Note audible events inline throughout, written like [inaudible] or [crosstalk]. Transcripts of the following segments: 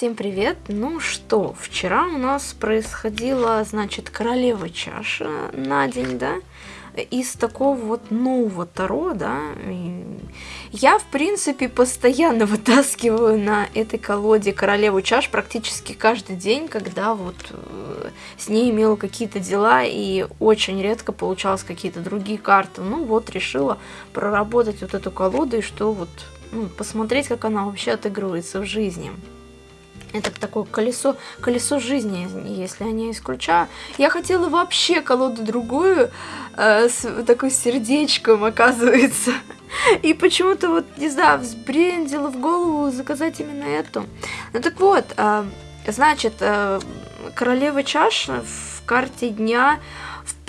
всем привет! Ну что, вчера у нас происходила, значит, королева чаша на день, да? Из такого вот нового таро, да? И я, в принципе, постоянно [laughs] вытаскиваю на этой колоде королеву чаш практически каждый день, когда вот э, с ней имела какие-то дела и очень редко получалось какие-то другие карты. Ну вот, решила проработать вот эту колоду и что вот, ну, посмотреть, как она вообще отыгрывается в жизни. Это такое колесо, колесо жизни, если я не исключаю. Я хотела вообще колоду другую, э, с такой сердечком, оказывается. [laughs] И почему-то вот, не знаю, взбрендила в голову заказать именно эту. Ну так вот, э, значит, э, королева чаш в карте дня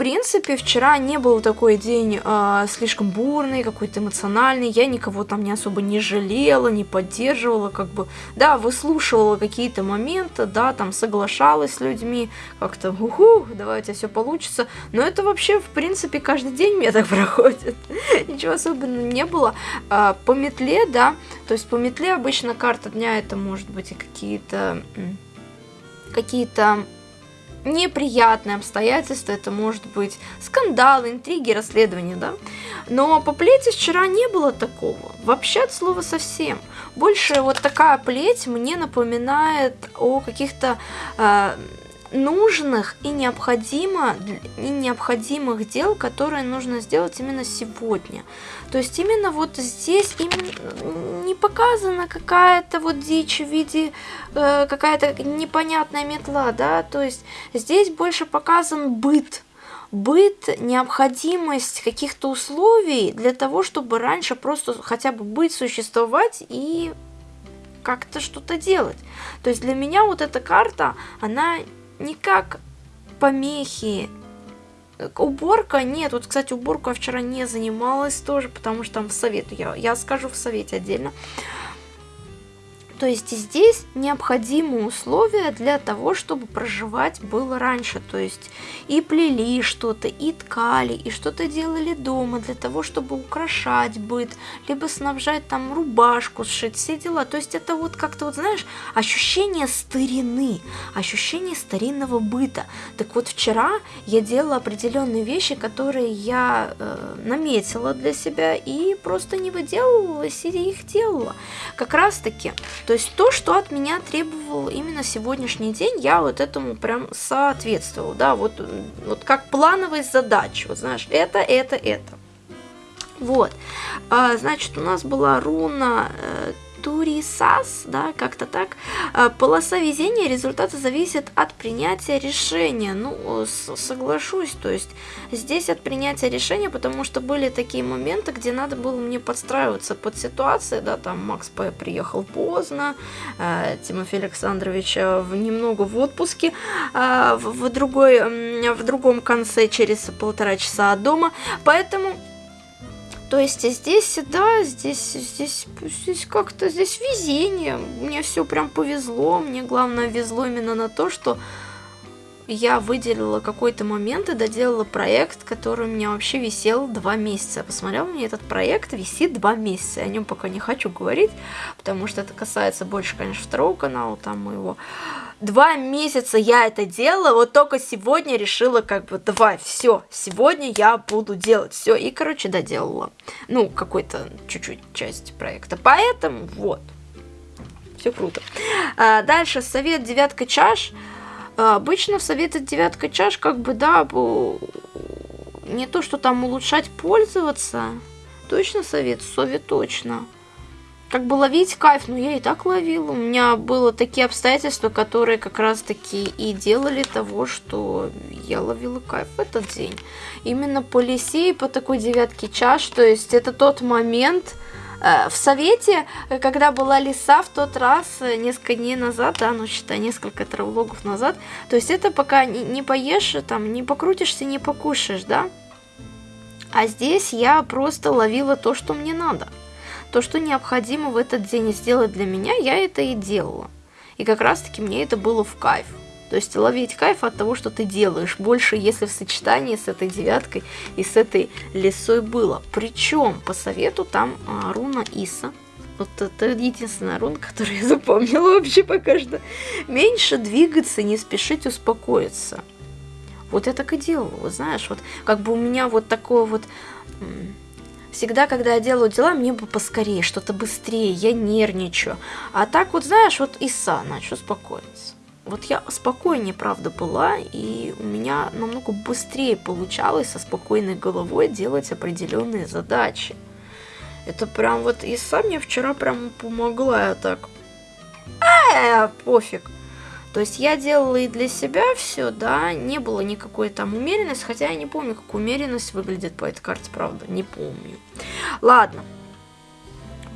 принципе, вчера не был такой день э, слишком бурный, какой-то эмоциональный. Я никого там не особо не жалела, не поддерживала, как бы, да, выслушивала какие-то моменты, да, там соглашалась с людьми, как-то, уху, давайте все получится. Но это вообще, в принципе, каждый день мне [laughs] так проходит. Ничего особенного не было. А, по метле, да, то есть по метле обычно карта дня это может быть и какие-то какие-то неприятные обстоятельства, это может быть скандалы, интриги, расследования, да. Но по плети вчера не было такого, вообще от слова совсем. Больше вот такая плеть мне напоминает о каких-то э, нужных и, необходимо, и необходимых дел, которые нужно сделать именно сегодня. То есть именно вот здесь именно не показана какая-то вот дичь в виде э, какая-то непонятная метла, да, то есть здесь больше показан быт, быт, необходимость каких-то условий для того, чтобы раньше просто хотя бы быть, существовать и как-то что-то делать. То есть для меня вот эта карта, она не как помехи. Уборка нет. Вот, кстати, уборку я вчера не занималась тоже, потому что там в совет. Я, я скажу в совете отдельно. То есть здесь необходимые условия для того, чтобы проживать было раньше. То есть и плели что-то, и ткали, и что-то делали дома для того, чтобы украшать быт, либо снабжать там рубашку, сшить, все дела. То есть это вот как-то, вот знаешь, ощущение старины, ощущение старинного быта. Так вот вчера я делала определенные вещи, которые я э, наметила для себя и просто не выделывалась и их делала. Как раз таки, то есть то, что от меня требовал именно сегодняшний день, я вот этому прям соответствовал, да, вот, вот как плановой задачи, вот знаешь, это, это, это. Вот, а, значит, у нас была руна э, Турисас, да, как-то так. А, полоса везения, результаты зависят от принятия решения. Ну, соглашусь, то есть здесь от принятия решения, потому что были такие моменты, где надо было мне подстраиваться под ситуации, да, там Макс П. приехал поздно, э, Тимофей Александрович э, немного в отпуске, э, в, другой, в другом конце через полтора часа от дома, поэтому то есть здесь, да, здесь, здесь, здесь как-то, здесь везение. Мне все прям повезло. Мне главное везло именно на то, что я выделила какой-то момент и доделала проект, который у меня вообще висел два месяца. Я посмотрела, у меня этот проект висит два месяца. Я о нем пока не хочу говорить, потому что это касается больше, конечно, второго канала, там моего. Два месяца я это делала, вот только сегодня решила, как бы, давай, все, сегодня я буду делать все. И, короче, доделала. Ну, какой-то чуть-чуть часть проекта. Поэтому, вот, все круто. А, дальше, совет девятка чаш. А, обычно в советы девятка чаш, как бы, да, не то, что там улучшать, пользоваться. Точно совет? Совет точно. Как бы ловить кайф, ну я и так ловила. У меня было такие обстоятельства, которые как раз таки и делали того, что я ловила кайф в этот день. Именно по лисе и по такой девятке чаш, то есть это тот момент, Э, в совете, когда была лиса в тот раз, э, несколько дней назад, да, ну считай, несколько травологов назад, то есть это пока не, не поешь, там, не покрутишься, не покушаешь, да, а здесь я просто ловила то, что мне надо. То, что необходимо в этот день сделать для меня, я это и делала. И как раз-таки мне это было в кайф. То есть ловить кайф от того, что ты делаешь. Больше, если в сочетании с этой девяткой и с этой лесой было. Причем по совету там а, руна Иса. Вот это единственная рун, которую я запомнила вообще пока что. Меньше двигаться, не спешить успокоиться. Вот я так и делала, вот знаешь, вот как бы у меня вот такое вот... Всегда, когда я делаю дела, мне бы поскорее, что-то быстрее, я нервничаю. А так вот, знаешь, вот Иса начал успокоиться. Вот я спокойнее, правда, была, и у меня намного быстрее получалось со спокойной головой делать определенные задачи. Это прям вот Иса мне вчера прям помогла, я так... А, пофиг. То есть я делала и для себя все, да, не было никакой там умеренности, хотя я не помню, как умеренность выглядит по этой карте, правда, не помню. Ладно.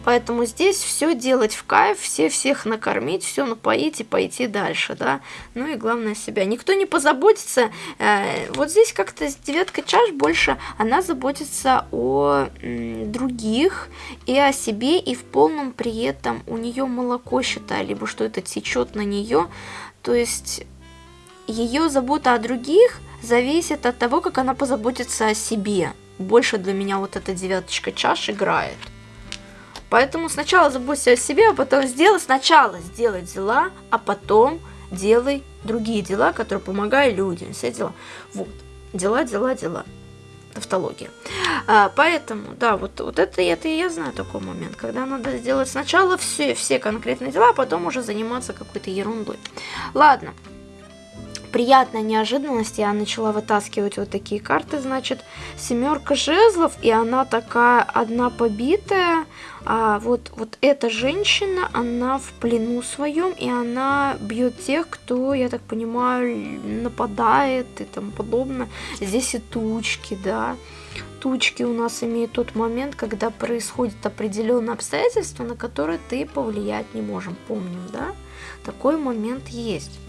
Поэтому здесь все делать в кайф, все всех накормить, все напоить и пойти дальше, да. Ну и главное себя. Никто не позаботится. Э, вот здесь как-то девятка чаш больше, она заботится о м, других и о себе, и в полном при этом у нее молоко, считай, либо что это течет на нее. То есть ее забота о других зависит от того, как она позаботится о себе. Больше для меня вот эта девяточка чаш играет. Поэтому сначала заботься о себе, а потом сделай. Сначала сделай дела, а потом делай другие дела, которые помогают людям. Все дела. Вот. Дела, дела, дела. Тавтология. А, поэтому, да, вот, вот это, это я знаю такой момент, когда надо сделать сначала все, все конкретные дела, а потом уже заниматься какой-то ерундой. Ладно приятная неожиданность, я начала вытаскивать вот такие карты, значит, семерка жезлов, и она такая одна побитая, а вот, вот эта женщина, она в плену своем, и она бьет тех, кто, я так понимаю, нападает и тому подобное. Здесь и тучки, да. Тучки у нас имеют тот момент, когда происходит определенные обстоятельства, на которые ты повлиять не можем. Помним, да? Такой момент есть.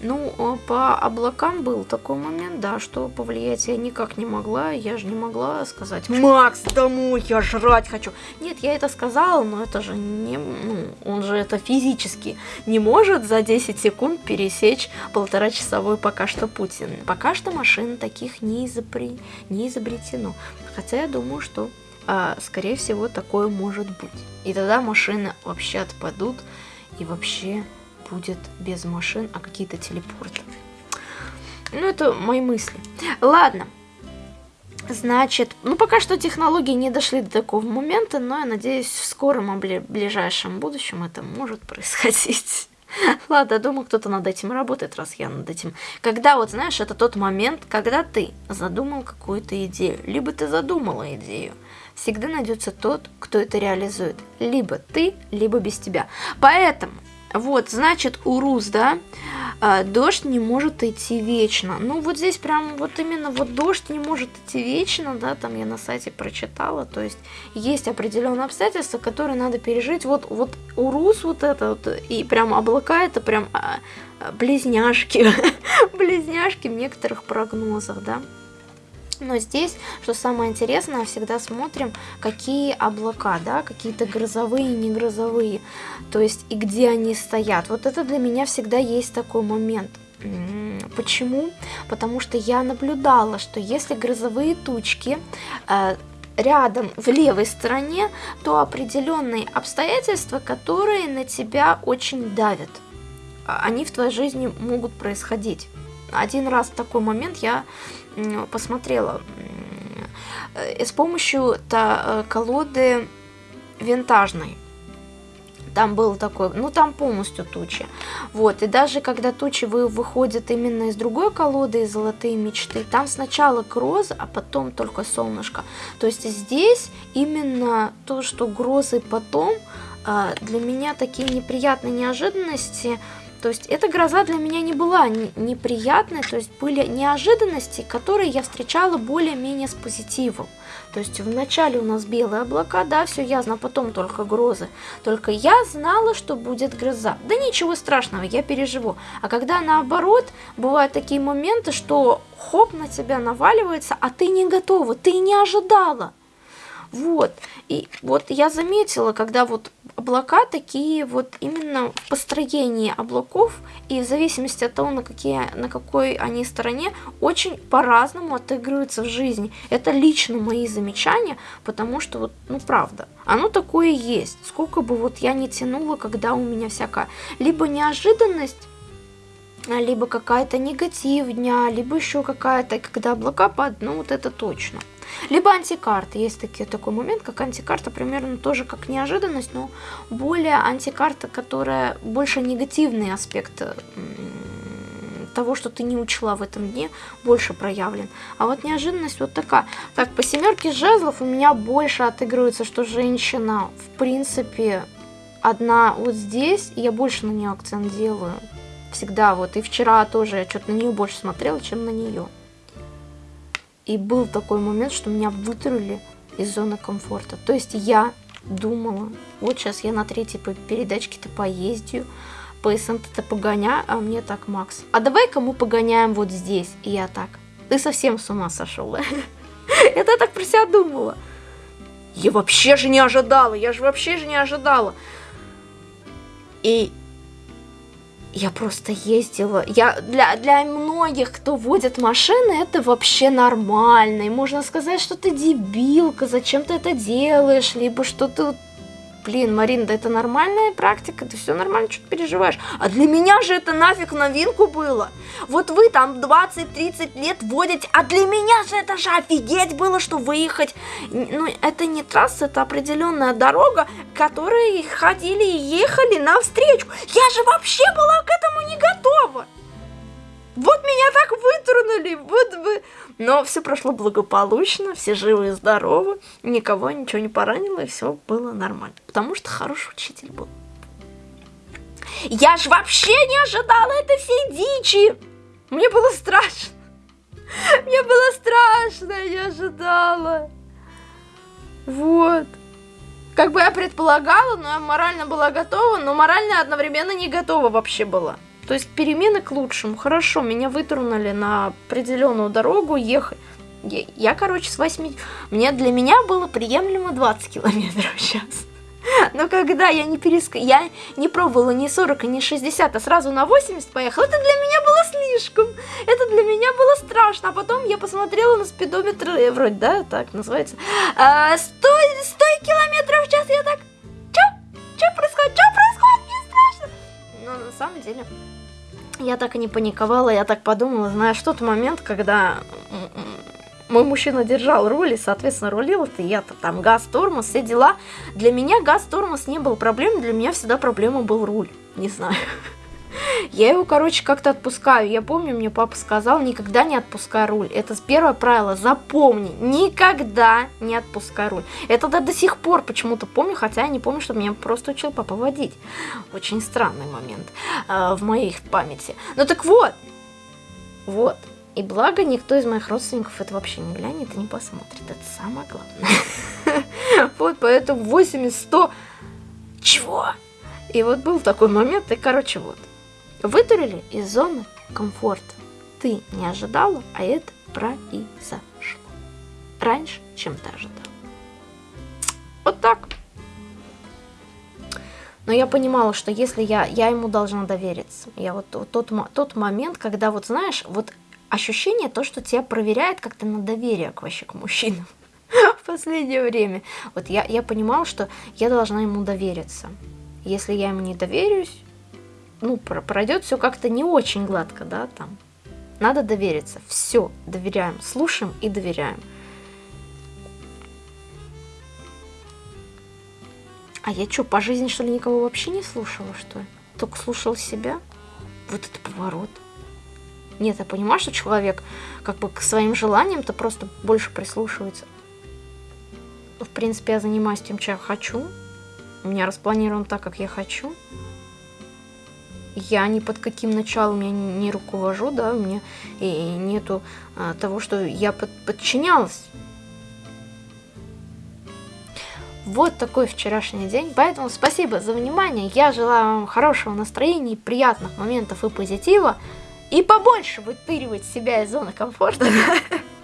Ну, а по облакам был такой момент, да, что повлиять я никак не могла. Я же не могла сказать, Макс, домой, я жрать хочу. Нет, я это сказала, но это же не... Ну, он же это физически не может за 10 секунд пересечь полуторачасовой пока что Путин. Пока что машин таких не, изобре... не изобретено. Хотя я думаю, что, а, скорее всего, такое может быть. И тогда машины вообще отпадут и вообще будет без машин, а какие-то телепорты. Ну, это мои мысли. Ладно. Значит, ну пока что технологии не дошли до такого момента, но я надеюсь, в скором ближайшем будущем это может происходить. [laughs] Ладно, думаю, кто-то над этим работает, раз я над этим. Когда, вот знаешь, это тот момент, когда ты задумал какую-то идею, либо ты задумала идею, всегда найдется тот, кто это реализует. Либо ты, либо без тебя. Поэтому вот, значит, урус, да, а, дождь не может идти вечно. Ну, вот здесь прям вот именно вот дождь не может идти вечно, да, там я на сайте прочитала. То есть есть определенные обстоятельства, которые надо пережить. Вот, вот урус вот это вот, и прям облака это прям а, близняшки, [laughs] близняшки в некоторых прогнозах, да. Но здесь, что самое интересное, всегда смотрим, какие облака, да, какие-то грозовые, не грозовые, то есть и где они стоят. Вот это для меня всегда есть такой момент. Почему? Потому что я наблюдала, что если грозовые тучки э, рядом в левой стороне, то определенные обстоятельства, которые на тебя очень давят, а, они в твоей жизни могут происходить. Один раз такой момент я посмотрела э, с помощью та, э, колоды винтажной. Там был такой, ну там полностью тучи. Вот, и даже когда тучи вы, выходят именно из другой колоды, из золотые мечты, там сначала гроза, а потом только солнышко. То есть здесь именно то, что грозы потом, э, для меня такие неприятные неожиданности, то есть эта гроза для меня не была неприятной, то есть были неожиданности, которые я встречала более-менее с позитивом. То есть вначале у нас белые облака, да, все ясно, а потом только грозы. Только я знала, что будет гроза. Да ничего страшного, я переживу. А когда наоборот, бывают такие моменты, что хоп, на тебя наваливается, а ты не готова, ты не ожидала. Вот. И вот я заметила, когда вот облака такие вот именно в построении облаков и в зависимости от того, на, какие, на какой они стороне, очень по-разному отыгрываются в жизни. Это лично мои замечания, потому что вот, ну правда, оно такое есть. Сколько бы вот я не тянула, когда у меня всякая либо неожиданность, либо какая-то негатив дня, либо еще какая-то, когда облака падают, ну вот это точно. Либо антикарта. Есть такие, такой момент, как антикарта, примерно тоже как неожиданность, но более антикарта, которая больше негативный аспект того, что ты не учла в этом дне, больше проявлен. А вот неожиданность вот такая. Так, по семерке жезлов у меня больше отыгрывается, что женщина, в принципе, одна вот здесь, и я больше на нее акцент делаю. Всегда вот. И вчера тоже я что-то на нее больше смотрела, чем на нее. И был такой момент, что меня вытурили из зоны комфорта. То есть я думала, вот сейчас я на третьей передачке-то поездию, по СНТ-то погоня, а мне так, Макс, а давай-ка мы погоняем вот здесь. И я так, ты совсем с ума сошел? [laughs] Это я так про себя думала. Я вообще же не ожидала, я же вообще же не ожидала. И я просто ездила. Я для, для многих, кто водит машины, это вообще нормально. И можно сказать, что ты дебилка, зачем ты это делаешь, либо что ты блин, Марин, да это нормальная практика, ты все нормально, что ты переживаешь. А для меня же это нафиг новинку было. Вот вы там 20-30 лет водите, а для меня же это же офигеть было, что выехать. Ну, это не трасса, это определенная дорога, которой ходили и ехали навстречу. Я же вообще была к этому не готова. Вот меня так вытрунули, вот вы... Но все прошло благополучно, все живы и здоровы, никого ничего не поранило, и все было нормально. Потому что хороший учитель был. Я ж вообще не ожидала этой всей дичи! Мне было страшно. Мне было страшно, я ожидала. Вот. Как бы я предполагала, но я морально была готова, но морально одновременно не готова вообще была. То есть перемены к лучшему. Хорошо, меня вытурнули на определенную дорогу ехать. Я, я, короче, с 8... Мне, для меня было приемлемо 20 километров в час. Но когда я не переск... я не пробовала ни 40, ни 60, а сразу на 80 поехала, это для меня было слишком. Это для меня было страшно. А потом я посмотрела на спидометр, э, вроде, да, так называется, а, 100, 100 километров в час. Я так, что? Что происходит? Что происходит? Мне страшно. Но на самом деле я так и не паниковала, я так подумала, знаешь, тот момент, когда мой мужчина держал руль и, соответственно, рулил, это я-то там газ, тормоз, все дела. Для меня газ, тормоз не был проблемой, для меня всегда проблема был руль, не знаю. Я его, короче, как-то отпускаю. Я помню, мне папа сказал, никогда не отпускай руль. Это первое правило, запомни, никогда не отпускай руль. Это до, до сих пор почему-то помню, хотя я не помню, что меня просто учил папа водить. Очень странный момент э, в моей памяти. Ну так вот, вот. И благо никто из моих родственников это вообще не глянет и не посмотрит. Это самое главное. [laughs] Вот поэтому 80-100... Чего? И вот был такой момент, и короче вот. Вытурили из зоны комфорта. Ты не ожидала, а это произошло. Раньше, чем ты ожидала. Вот так. Но я понимала, что если я, я ему должна довериться. Я вот, вот тот, тот момент, когда вот знаешь, вот ощущение то, что тебя проверяет как-то на доверие к вообще к мужчинам [laughs] в последнее время. Вот я, я понимала, что я должна ему довериться. Если я ему не доверюсь, ну, пройдет все как-то не очень гладко, да, там. Надо довериться. Все, доверяем. Слушаем и доверяем. А я что, по жизни, что ли, никого вообще не слушала, что ли? Только слушала себя? Вот это поворот. Нет, я понимаю, что человек как бы к своим желаниям-то просто больше прислушивается. В принципе, я занимаюсь тем, чем я хочу. У меня распланировано так, как я хочу я ни под каким началом я не руковожу, да, у меня и нету а, того, что я под, подчинялась. Вот такой вчерашний день, поэтому спасибо за внимание, я желаю вам хорошего настроения, приятных моментов и позитива, и побольше вытыривать себя из зоны комфорта. [laughs]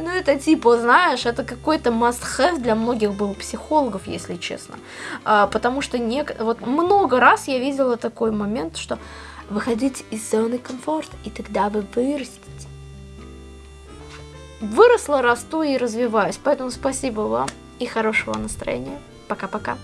Ну, это типа, знаешь, это какой-то must-have для многих был психологов, если честно. А, потому что не... вот много раз я видела такой момент, что выходить из зоны комфорта, и тогда вы вырастете. Выросла, расту и развиваюсь. Поэтому спасибо вам и хорошего настроения. Пока-пока.